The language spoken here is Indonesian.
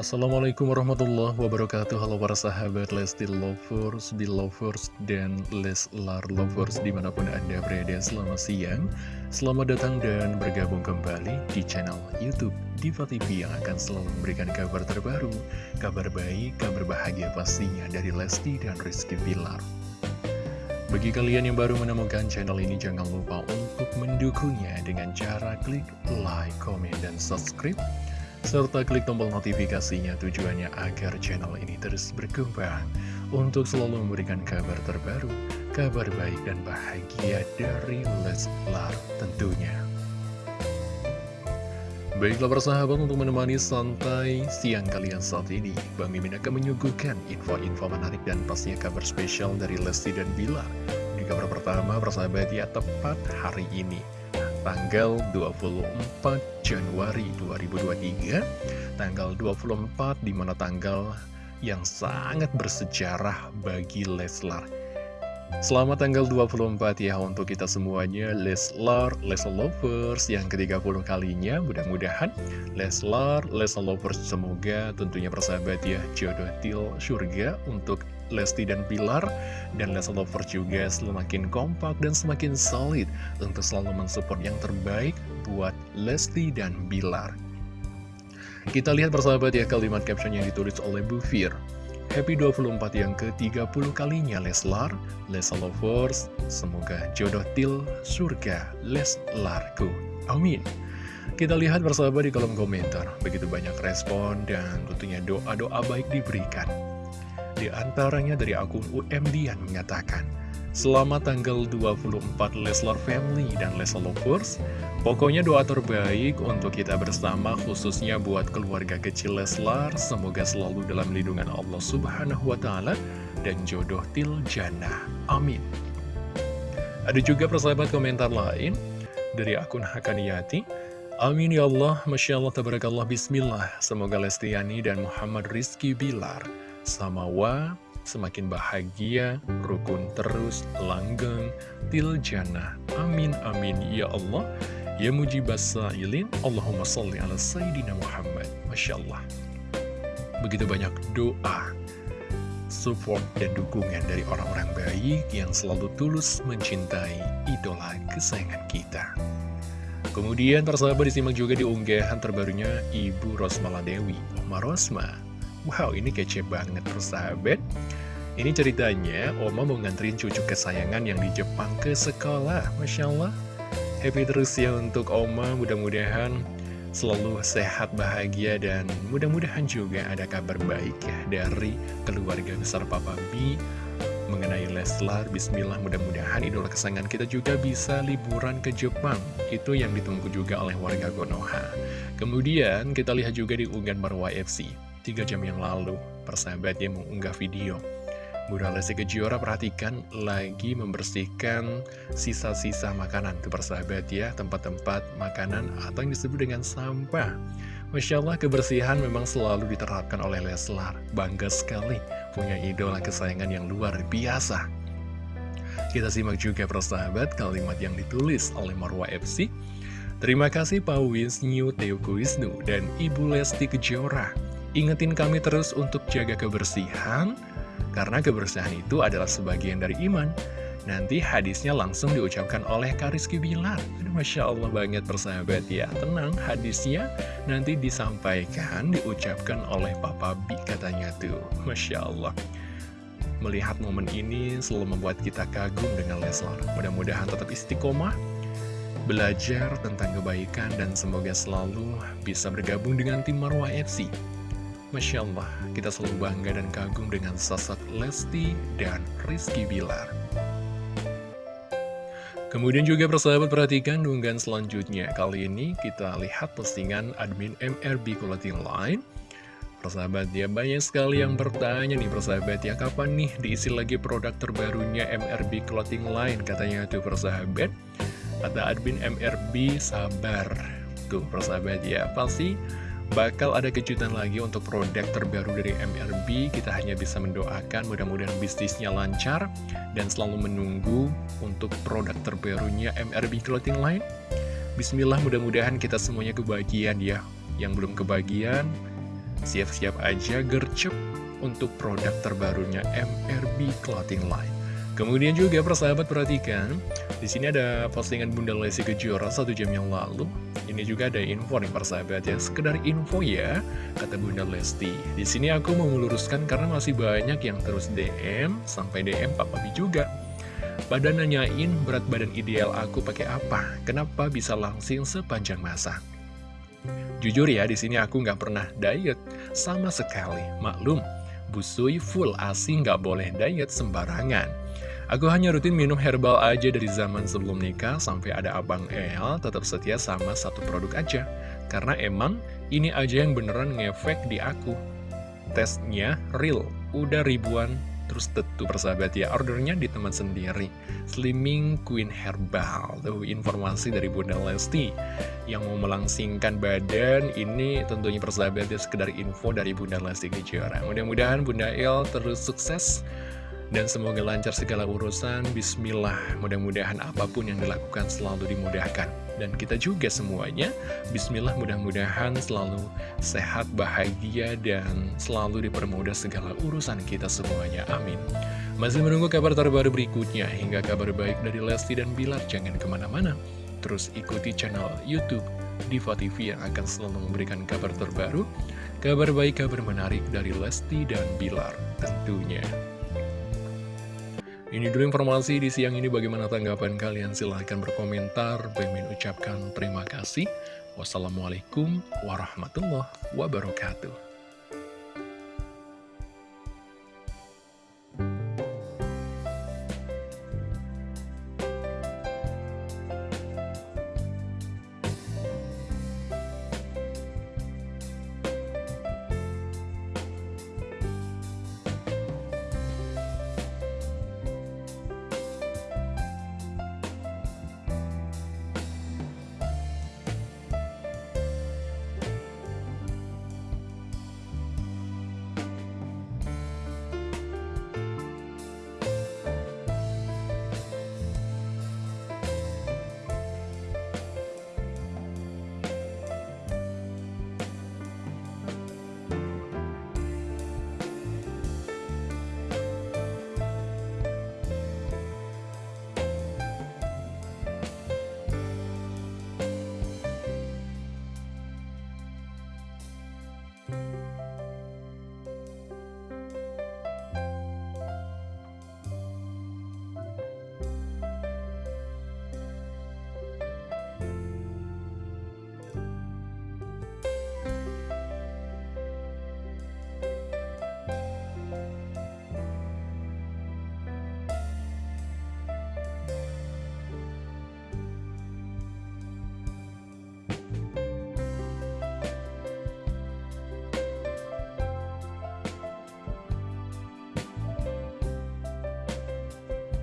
Assalamualaikum warahmatullahi wabarakatuh. Halo para sahabat Lesti Lovers, Belovers, dan Leslar Lovers di mana pun anda berada Selamat siang, selamat datang dan bergabung kembali di channel Youtube Diva TV Yang akan selalu memberikan kabar terbaru, kabar baik, kabar bahagia pastinya dari Lesti dan Rizky Bilar. Bagi kalian yang baru menemukan channel ini, jangan lupa untuk mendukungnya dengan cara klik like, comment, dan subscribe serta klik tombol notifikasinya tujuannya agar channel ini terus berkembang untuk selalu memberikan kabar terbaru, kabar baik dan bahagia dari Leslar tentunya. Baiklah persahabat untuk menemani santai siang kalian saat ini Bang Mimin akan menyuguhkan info-info menarik dan pastinya kabar spesial dari Lesti dan Bilar Di kabar pertama persahabat ya tepat hari ini tanggal 24 Januari 2023 tanggal 24 di mana tanggal yang sangat bersejarah bagi Leslar Selamat tanggal 24 ya untuk kita semuanya. Leslar, Leslar Lovers yang ke-30 kalinya Mudah-mudahan. Leslar, Leslar Lovers semoga tentunya persahabat ya Jodoh til surga untuk Lesti dan Pilar. Dan Leslar Lovers juga semakin kompak dan semakin solid Untuk selalu mensupport yang terbaik buat Lesti dan Bilar Kita lihat persahabat ya kalimat caption yang ditulis oleh Bu Fir Happy 24 yang ke-30 kalinya Leslar, Leslar Lovers, semoga jodoh til surga Leslarku. Amin. Kita lihat bersama di kolom komentar, begitu banyak respon dan tentunya doa-doa baik diberikan. Di antaranya dari akun UMD yang mengatakan, Selamat tanggal 24 Leslar Family dan Leslar Lovers. Pokoknya doa terbaik untuk kita bersama khususnya buat keluarga kecil Leslar. Semoga selalu dalam lindungan Allah Subhanahu Wa Taala dan jodoh til jannah. Amin. Ada juga persahabat komentar lain dari akun Hakaniyati Amin ya Allah, Masya Allah, Tabarakallah, Bismillah. Semoga Lestiani dan Muhammad Rizky Bilar Samawa semakin bahagia, rukun terus, langgeng, til jannah. Amin, amin, ya Allah. Ya mujibas sa'ilin, Allahumma salli ala Sayyidina Muhammad. Masya Allah. Begitu banyak doa, support, dan dukungan dari orang-orang baik yang selalu tulus mencintai idola kesayangan kita. Kemudian persahabat disimak juga di unggahan terbarunya Ibu Rosmala Dewi, Oma Rosma. Wow, ini kece banget persahabat. Ini ceritanya, Oma mau nganterin cucu kesayangan yang di Jepang ke sekolah. Masya Allah. Happy terus ya untuk Oma, mudah-mudahan selalu sehat, bahagia, dan mudah-mudahan juga ada kabar baik ya dari keluarga besar Papa B mengenai Leslar. Bismillah, mudah-mudahan idola kesayangan kita juga bisa liburan ke Jepang. Itu yang ditunggu juga oleh warga Konoha. Kemudian kita lihat juga di unggahan Marwa FC. Tiga jam yang lalu, persahabatnya mengunggah video. Bunda Lesti Kejora perhatikan lagi membersihkan sisa-sisa makanan. Tuh persahabat ya, tempat-tempat makanan atau yang disebut dengan sampah. Masya Allah kebersihan memang selalu diterapkan oleh Leslar. Bangga sekali punya idola kesayangan yang luar biasa. Kita simak juga persahabat kalimat yang ditulis oleh Marwa FC Terima kasih Pak Wisnu Teoku Wisnu dan Ibu Lesti Kejora Ingetin kami terus untuk jaga kebersihan karena kebersihan itu adalah sebagian dari iman. Nanti hadisnya langsung diucapkan oleh Kariski Bilar. Masya Allah banget persahabat ya. Tenang, hadisnya nanti disampaikan, diucapkan oleh Papa Bi katanya tuh. Masya Allah. Melihat momen ini selalu membuat kita kagum dengan Leslar. Mudah-mudahan tetap istiqomah, belajar tentang kebaikan, dan semoga selalu bisa bergabung dengan tim Marwah FC. Masya Allah, kita selalu bangga dan kagum dengan sosok Lesti dan Rizky Bilar. Kemudian juga persahabat perhatikan unggahan selanjutnya. Kali ini kita lihat postingan admin MRB Clothing Line. Persahabat ya, banyak sekali yang bertanya nih persahabat ya, kapan nih diisi lagi produk terbarunya MRB Clothing Line? Katanya tuh persahabat, kata admin MRB sabar. Tuh persahabat ya, pasti bakal ada kejutan lagi untuk produk terbaru dari MRB. Kita hanya bisa mendoakan mudah-mudahan bisnisnya lancar dan selalu menunggu untuk produk terbarunya MRB Clothing Line. Bismillah mudah-mudahan kita semuanya kebahagiaan ya. Yang belum kebahagiaan, siap-siap aja gercep untuk produk terbarunya MRB Clothing Line. Kemudian juga persahabat perhatikan, di sini ada postingan Bunda Lesti Kejora satu jam yang lalu. Ini juga ada info nih persahabat ya, sekedar info ya, kata Bunda Lesti. Di sini aku mau meluruskan karena masih banyak yang terus DM, sampai DM Papa Bi juga. Pada nanyain berat badan ideal aku pakai apa, kenapa bisa langsing sepanjang masa. Jujur ya, di sini aku nggak pernah diet sama sekali. Maklum, busui full asi nggak boleh diet sembarangan. Aku hanya rutin minum herbal aja dari zaman sebelum nikah sampai ada abang El tetap setia sama satu produk aja. Karena emang ini aja yang beneran ngefek di aku. Tesnya real, udah ribuan. Terus tentu persahabat ya, ordernya di teman sendiri. Slimming Queen Herbal Tuh informasi dari Bunda Lesti. Yang mau melangsingkan badan Ini tentunya persahabat ya, sekedar info dari Bunda Lesti Kejora. Mudah-mudahan Bunda El terus sukses dan semoga lancar segala urusan, bismillah, mudah-mudahan apa pun yang dilakukan selalu dimudahkan. Dan kita juga semuanya, bismillah mudah-mudahan selalu sehat, bahagia, dan selalu dipermudah segala urusan kita semuanya. Amin. Masih menunggu kabar terbaru berikutnya, hingga kabar baik dari Lesti dan Bilar, jangan ke mana-mana. Terus ikuti channel Youtube Diva TV yang akan selalu memberikan kabar terbaru, kabar baik, kabar menarik dari Lesti dan Bilar tentunya. Ini dulu informasi di siang ini bagaimana tanggapan kalian silahkan berkomentar. Bang ucapkan terima kasih. Wassalamualaikum warahmatullahi wabarakatuh.